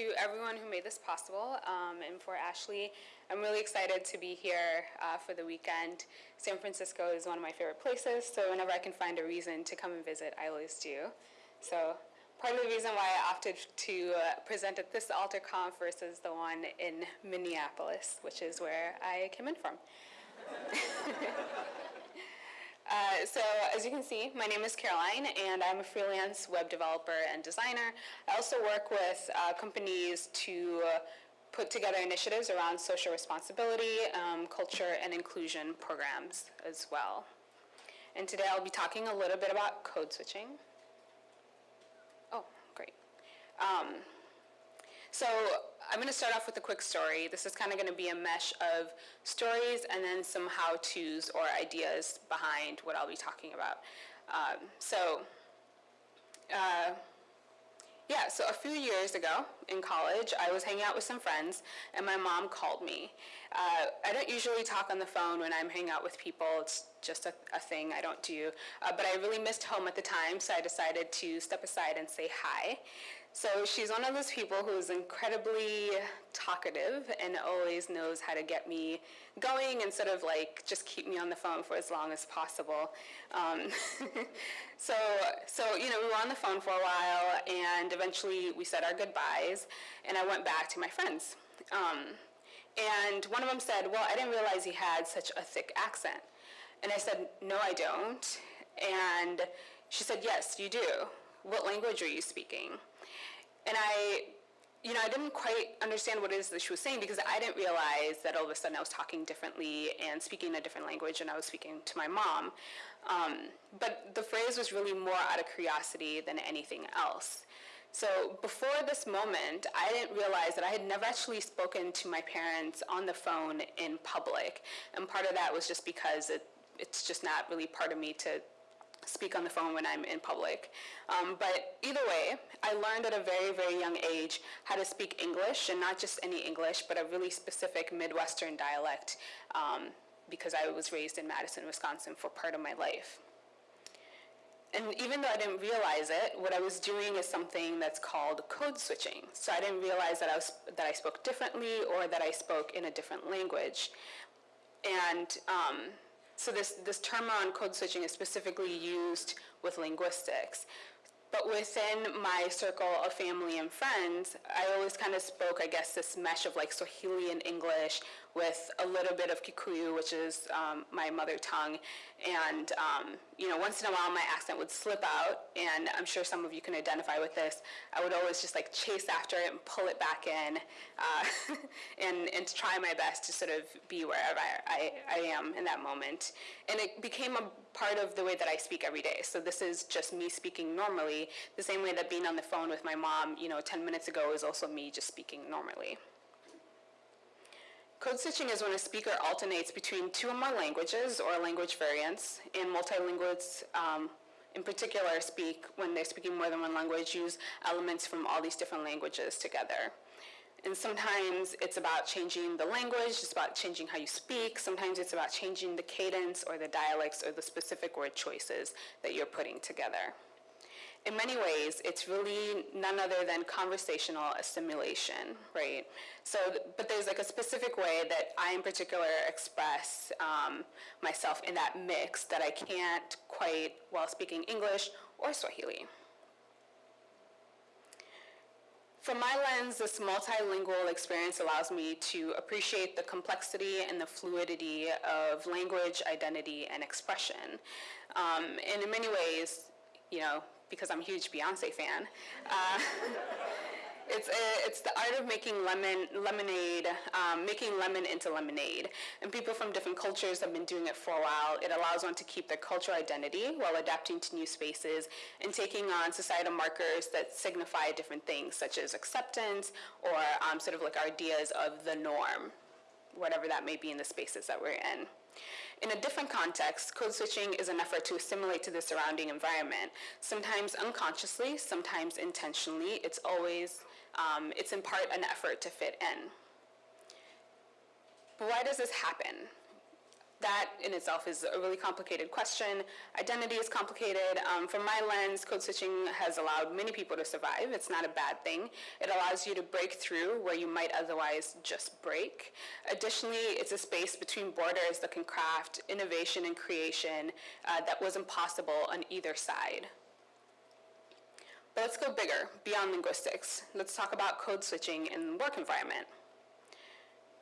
to everyone who made this possible um, and for Ashley. I'm really excited to be here uh, for the weekend. San Francisco is one of my favorite places, so whenever I can find a reason to come and visit, I always do. So part of the reason why I opted to uh, present at this AlterConf versus the one in Minneapolis, which is where I came in from. Uh, so as you can see, my name is Caroline, and I'm a freelance web developer and designer. I also work with uh, companies to uh, put together initiatives around social responsibility, um, culture, and inclusion programs as well. And today I'll be talking a little bit about code switching. Oh, great. Um, so I'm going to start off with a quick story. This is kind of going to be a mesh of stories and then some how-tos or ideas behind what I'll be talking about. Um, so uh, yeah, so a few years ago in college, I was hanging out with some friends and my mom called me. Uh, I don't usually talk on the phone when I'm hanging out with people. It's just a, a thing I don't do. Uh, but I really missed home at the time, so I decided to step aside and say hi. So she's one of those people who's incredibly talkative and always knows how to get me going and sort of like just keep me on the phone for as long as possible. Um, so, so, you know, we were on the phone for a while and eventually we said our goodbyes and I went back to my friends. Um, and one of them said, well, I didn't realize he had such a thick accent. And I said, no, I don't. And she said, yes, you do. What language are you speaking? And I, you know, I didn't quite understand what it is that she was saying because I didn't realize that all of a sudden I was talking differently and speaking a different language and I was speaking to my mom. Um, but the phrase was really more out of curiosity than anything else. So before this moment, I didn't realize that I had never actually spoken to my parents on the phone in public. And part of that was just because it, it's just not really part of me to speak on the phone when I'm in public. Um, but either way, I learned at a very, very young age how to speak English, and not just any English, but a really specific Midwestern dialect, um, because I was raised in Madison, Wisconsin for part of my life. And even though I didn't realize it, what I was doing is something that's called code switching. So I didn't realize that I, was, that I spoke differently or that I spoke in a different language. And um, so this, this term around code switching is specifically used with linguistics. But within my circle of family and friends, I always kind of spoke, I guess, this mesh of like Swahili and English with a little bit of Kikuyu, which is um, my mother tongue. And, um, you know, once in a while my accent would slip out, and I'm sure some of you can identify with this. I would always just like chase after it and pull it back in uh, and, and try my best to sort of be wherever I, I, I am in that moment. And it became a part of the way that I speak every day. So this is just me speaking normally, the same way that being on the phone with my mom, you know, 10 minutes ago is also me just speaking normally. Code switching is when a speaker alternates between two or more languages or language variants, and multilinguals um, in particular speak, when they're speaking more than one language, use elements from all these different languages together. And sometimes it's about changing the language, it's about changing how you speak. Sometimes it's about changing the cadence or the dialects or the specific word choices that you're putting together in many ways, it's really none other than conversational assimilation, right? So, but there's like a specific way that I in particular express um, myself in that mix that I can't quite while speaking English or Swahili. From my lens, this multilingual experience allows me to appreciate the complexity and the fluidity of language, identity, and expression. Um, and in many ways, you know, because I'm a huge Beyonce fan. Uh, it's, a, uh, it's the art of making lemon, lemonade, um, making lemon into lemonade. And people from different cultures have been doing it for a while. It allows one to keep their cultural identity while adapting to new spaces and taking on societal markers that signify different things, such as acceptance or um, sort of like ideas of the norm, whatever that may be in the spaces that we're in. In a different context, code switching is an effort to assimilate to the surrounding environment, sometimes unconsciously, sometimes intentionally. It's always, um, it's in part an effort to fit in. But why does this happen? That in itself is a really complicated question. Identity is complicated. Um, from my lens, code switching has allowed many people to survive. It's not a bad thing. It allows you to break through where you might otherwise just break. Additionally, it's a space between borders that can craft innovation and creation uh, that was impossible on either side. But let's go bigger, beyond linguistics. Let's talk about code switching in the work environment.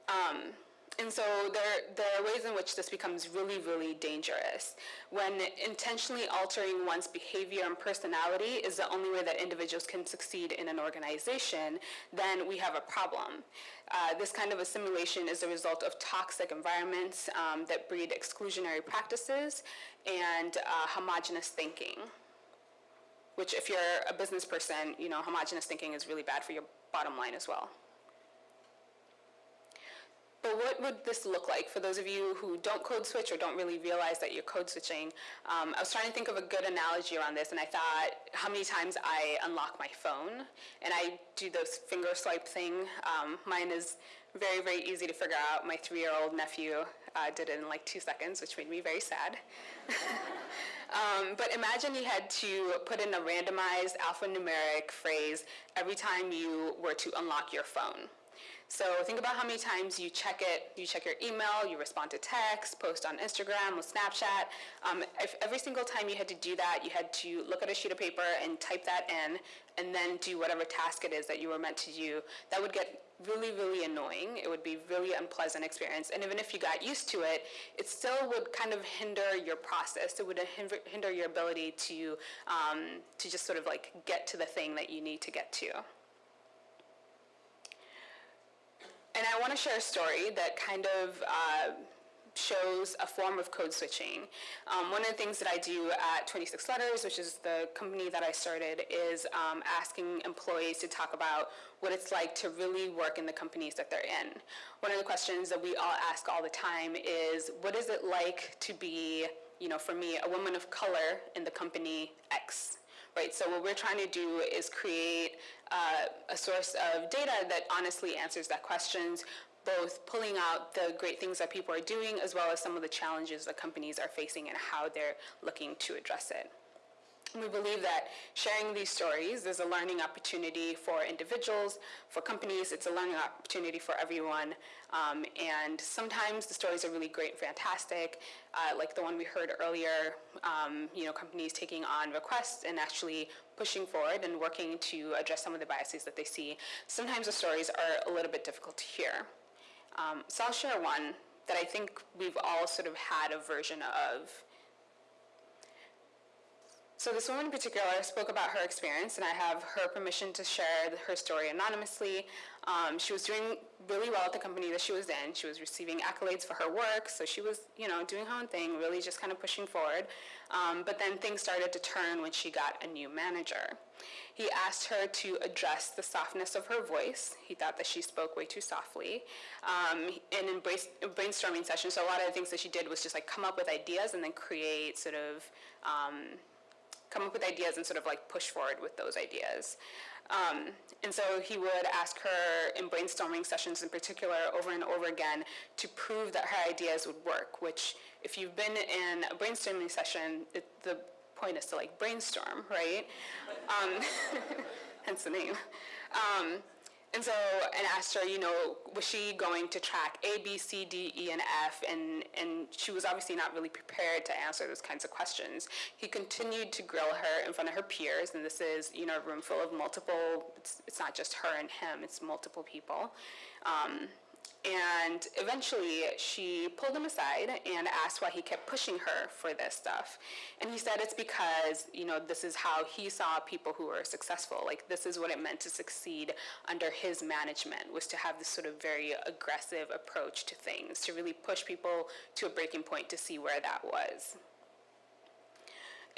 Um, and so there, there are ways in which this becomes really, really dangerous. When intentionally altering one's behavior and personality is the only way that individuals can succeed in an organization, then we have a problem. Uh, this kind of assimilation is a result of toxic environments um, that breed exclusionary practices and uh, homogenous thinking. Which if you're a business person, you know, homogenous thinking is really bad for your bottom line as well. But what would this look like for those of you who don't code switch or don't really realize that you're code switching? Um, I was trying to think of a good analogy around this, and I thought how many times I unlock my phone, and I do this finger swipe thing. Um, mine is very, very easy to figure out. My three-year-old nephew uh, did it in like two seconds, which made me very sad. um, but imagine you had to put in a randomized alphanumeric phrase every time you were to unlock your phone. So think about how many times you check it, you check your email, you respond to text, post on Instagram or Snapchat. Um, if every single time you had to do that, you had to look at a sheet of paper and type that in and then do whatever task it is that you were meant to do, that would get really, really annoying. It would be really unpleasant experience. And even if you got used to it, it still would kind of hinder your process. It would hinder your ability to, um, to just sort of like get to the thing that you need to get to. And I want to share a story that kind of uh, shows a form of code switching. Um, one of the things that I do at 26 Letters, which is the company that I started, is um, asking employees to talk about what it's like to really work in the companies that they're in. One of the questions that we all ask all the time is, what is it like to be, you know, for me, a woman of color in the company X? Right? So what we're trying to do is create uh, a source of data that honestly answers that questions, both pulling out the great things that people are doing as well as some of the challenges that companies are facing and how they're looking to address it. We believe that sharing these stories is a learning opportunity for individuals, for companies, it's a learning opportunity for everyone. Um, and sometimes the stories are really great, and fantastic, uh, like the one we heard earlier, um, you know, companies taking on requests and actually pushing forward and working to address some of the biases that they see. Sometimes the stories are a little bit difficult to hear. Um, so I'll share one that I think we've all sort of had a version of so this woman in particular spoke about her experience, and I have her permission to share her story anonymously. Um, she was doing really well at the company that she was in. She was receiving accolades for her work, so she was, you know, doing her own thing, really just kind of pushing forward. Um, but then things started to turn when she got a new manager. He asked her to address the softness of her voice. He thought that she spoke way too softly. Um, and in brainstorming sessions, so a lot of the things that she did was just like come up with ideas and then create sort of um, come up with ideas and sort of like push forward with those ideas. Um, and so he would ask her in brainstorming sessions in particular over and over again to prove that her ideas would work, which if you've been in a brainstorming session, it, the point is to like brainstorm, right? Um, hence the name. Um, and so, and asked her, you know, was she going to track A, B, C, D, E, and F? And, and she was obviously not really prepared to answer those kinds of questions. He continued to grill her in front of her peers, and this is, you know, a room full of multiple, it's, it's not just her and him, it's multiple people. Um, and eventually she pulled him aside and asked why he kept pushing her for this stuff. And he said it's because, you know, this is how he saw people who were successful. Like this is what it meant to succeed under his management was to have this sort of very aggressive approach to things, to really push people to a breaking point to see where that was.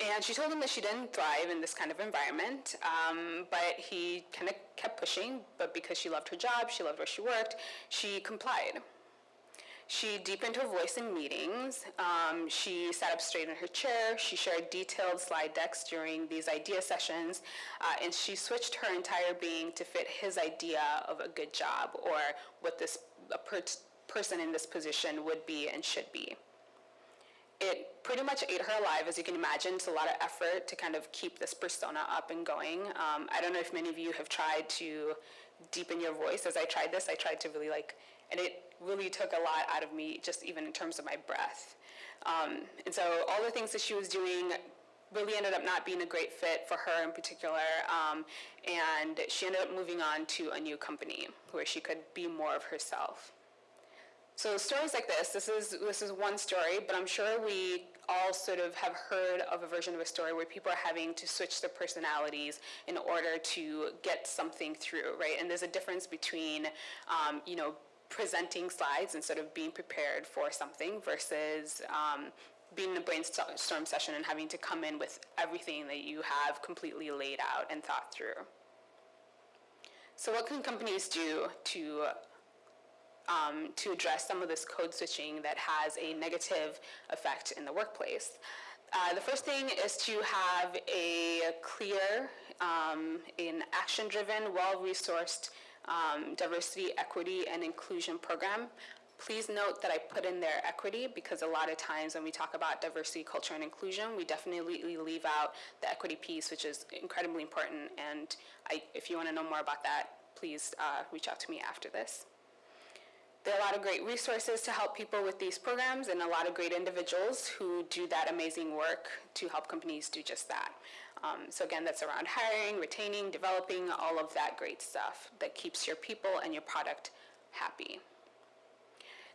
And she told him that she didn't thrive in this kind of environment, um, but he kind of kept pushing. But because she loved her job, she loved where she worked, she complied. She deepened her voice in meetings. Um, she sat up straight in her chair. She shared detailed slide decks during these idea sessions. Uh, and she switched her entire being to fit his idea of a good job or what this per person in this position would be and should be. It pretty much ate her alive, as you can imagine. It's a lot of effort to kind of keep this persona up and going. Um, I don't know if many of you have tried to deepen your voice. As I tried this, I tried to really like, and it really took a lot out of me, just even in terms of my breath. Um, and so all the things that she was doing really ended up not being a great fit for her in particular. Um, and she ended up moving on to a new company where she could be more of herself. So stories like this, this is, this is one story, but I'm sure we all sort of have heard of a version of a story where people are having to switch their personalities in order to get something through, right? And there's a difference between, um, you know, presenting slides and sort of being prepared for something versus um, being in a brainstorm session and having to come in with everything that you have completely laid out and thought through. So what can companies do to um, to address some of this code switching that has a negative effect in the workplace. Uh, the first thing is to have a clear, um, an action-driven, well-resourced um, diversity, equity, and inclusion program. Please note that I put in there equity because a lot of times when we talk about diversity, culture, and inclusion, we definitely leave out the equity piece, which is incredibly important. And I, if you want to know more about that, please uh, reach out to me after this. There are a lot of great resources to help people with these programs and a lot of great individuals who do that amazing work to help companies do just that. Um, so again, that's around hiring, retaining, developing, all of that great stuff that keeps your people and your product happy.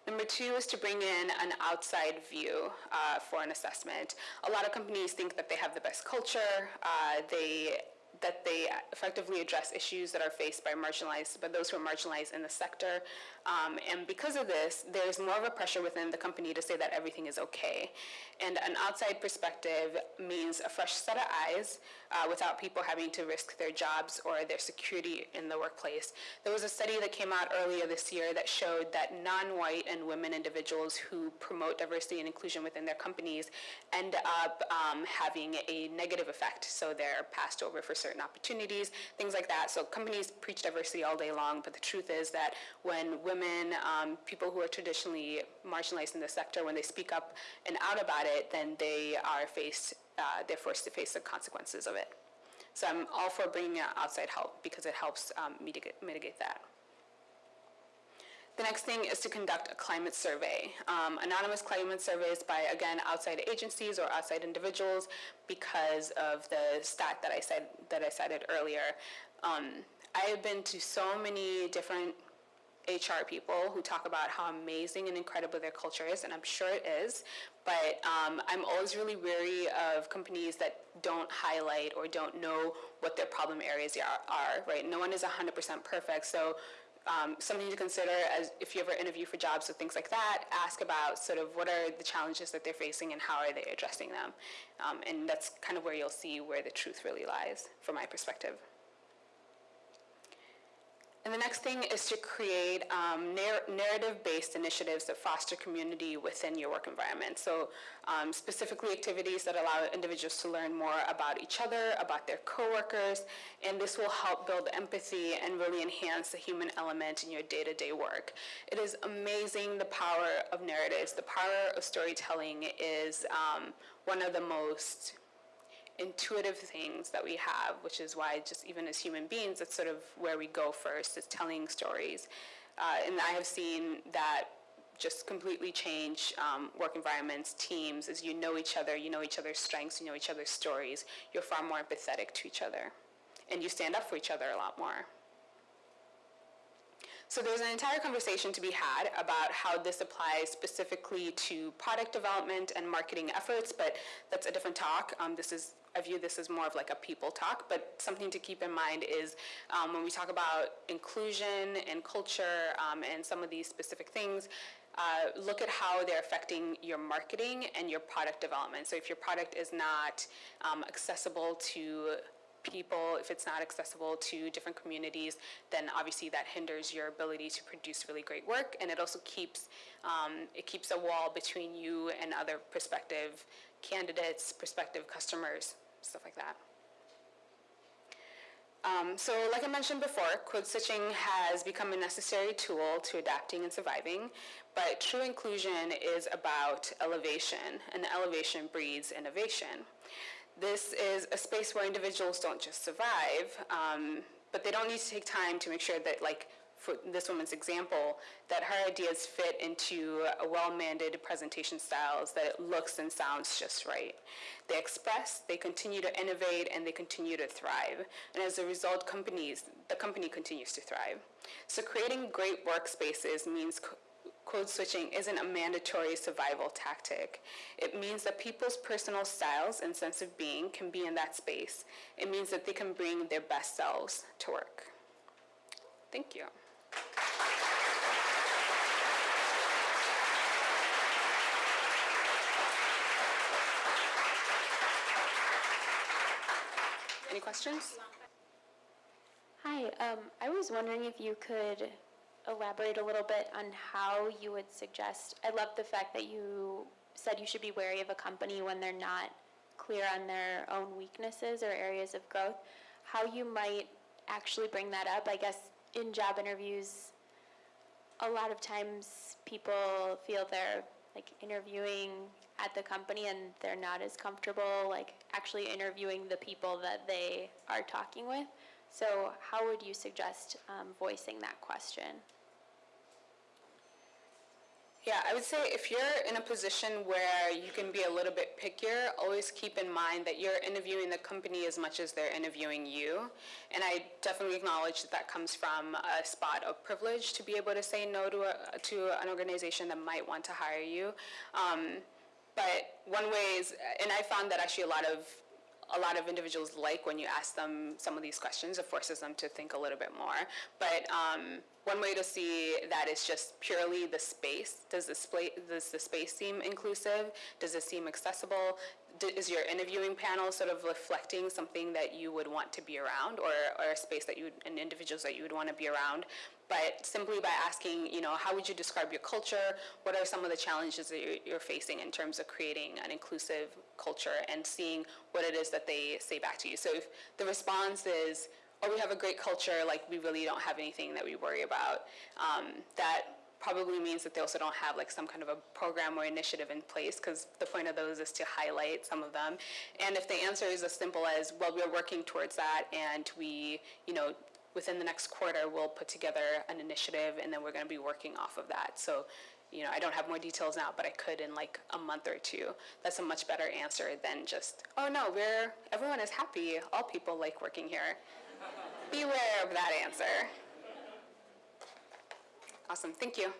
Number two is to bring in an outside view uh, for an assessment. A lot of companies think that they have the best culture. Uh, they that they effectively address issues that are faced by marginalized, by those who are marginalized in the sector. Um, and because of this, there's more of a pressure within the company to say that everything is okay. And an outside perspective means a fresh set of eyes uh, without people having to risk their jobs or their security in the workplace. There was a study that came out earlier this year that showed that non-white and women individuals who promote diversity and inclusion within their companies end up um, having a negative effect. So they're passed over for certain opportunities, things like that. So companies preach diversity all day long, but the truth is that when women, um, people who are traditionally marginalized in the sector, when they speak up and out about it, then they are faced, uh, they're forced to face the consequences of it. So I'm all for bringing outside help because it helps um, mitigate, mitigate that. The next thing is to conduct a climate survey. Um, anonymous climate surveys by, again, outside agencies or outside individuals because of the stat that I said that I cited earlier. Um, I have been to so many different HR people who talk about how amazing and incredible their culture is, and I'm sure it is, but um, I'm always really wary of companies that don't highlight or don't know what their problem areas are, are right? No one is 100% perfect, so um, something to consider as if you ever interview for jobs or things like that, ask about sort of what are the challenges that they're facing and how are they addressing them. Um, and that's kind of where you'll see where the truth really lies from my perspective. And the next thing is to create um, narr narrative-based initiatives that foster community within your work environment. So um, specifically activities that allow individuals to learn more about each other, about their coworkers, and this will help build empathy and really enhance the human element in your day-to-day -day work. It is amazing the power of narratives. The power of storytelling is um, one of the most intuitive things that we have, which is why just even as human beings, that's sort of where we go first, is telling stories. Uh, and I have seen that just completely change um, work environments, teams, as you know each other, you know each other's strengths, you know each other's stories, you're far more empathetic to each other. And you stand up for each other a lot more. So there's an entire conversation to be had about how this applies specifically to product development and marketing efforts, but that's a different talk. Um, this is I view this as more of like a people talk, but something to keep in mind is um, when we talk about inclusion and culture um, and some of these specific things, uh, look at how they're affecting your marketing and your product development. So if your product is not um, accessible to people, if it's not accessible to different communities, then obviously that hinders your ability to produce really great work, and it also keeps um, it keeps a wall between you and other prospective candidates, prospective customers, stuff like that. Um, so like I mentioned before, code switching has become a necessary tool to adapting and surviving, but true inclusion is about elevation, and elevation breeds innovation. This is a space where individuals don't just survive, um, but they don't need to take time to make sure that like for this woman's example, that her ideas fit into a well-mandated presentation styles that it looks and sounds just right. They express, they continue to innovate, and they continue to thrive. And as a result, companies, the company continues to thrive. So creating great workspaces means code switching isn't a mandatory survival tactic. It means that people's personal styles and sense of being can be in that space. It means that they can bring their best selves to work. Thank you. Any questions? Hi, um, I was wondering if you could elaborate a little bit on how you would suggest. I love the fact that you said you should be wary of a company when they're not clear on their own weaknesses or areas of growth. How you might actually bring that up. I guess in job interviews, a lot of times people feel they're like interviewing at the company and they're not as comfortable like actually interviewing the people that they are talking with. So how would you suggest um, voicing that question? Yeah, I would say if you're in a position where you can be a little bit pickier, always keep in mind that you're interviewing the company as much as they're interviewing you. And I definitely acknowledge that that comes from a spot of privilege to be able to say no to, a, to an organization that might want to hire you. Um, but one way is, and I found that actually a lot of a lot of individuals like when you ask them some of these questions. It forces them to think a little bit more. But um, one way to see that is just purely the space. Does the, does the space seem inclusive? Does it seem accessible? Is your interviewing panel sort of reflecting something that you would want to be around or, or a space that you would, and individuals that you would want to be around? But simply by asking, you know, how would you describe your culture? What are some of the challenges that you're, facing in terms of creating an inclusive culture and seeing what it is that they say back to you? So if the response is, oh, we have a great culture, like we really don't have anything that we worry about, um, that probably means that they also don't have like some kind of a program or initiative in place because the point of those is to highlight some of them. And if the answer is as simple as, well, we're working towards that and we, you know, within the next quarter, we'll put together an initiative and then we're going to be working off of that. So, you know, I don't have more details now, but I could in like a month or two. That's a much better answer than just, oh no, we're, everyone is happy. All people like working here. Beware of that answer. Awesome, thank you.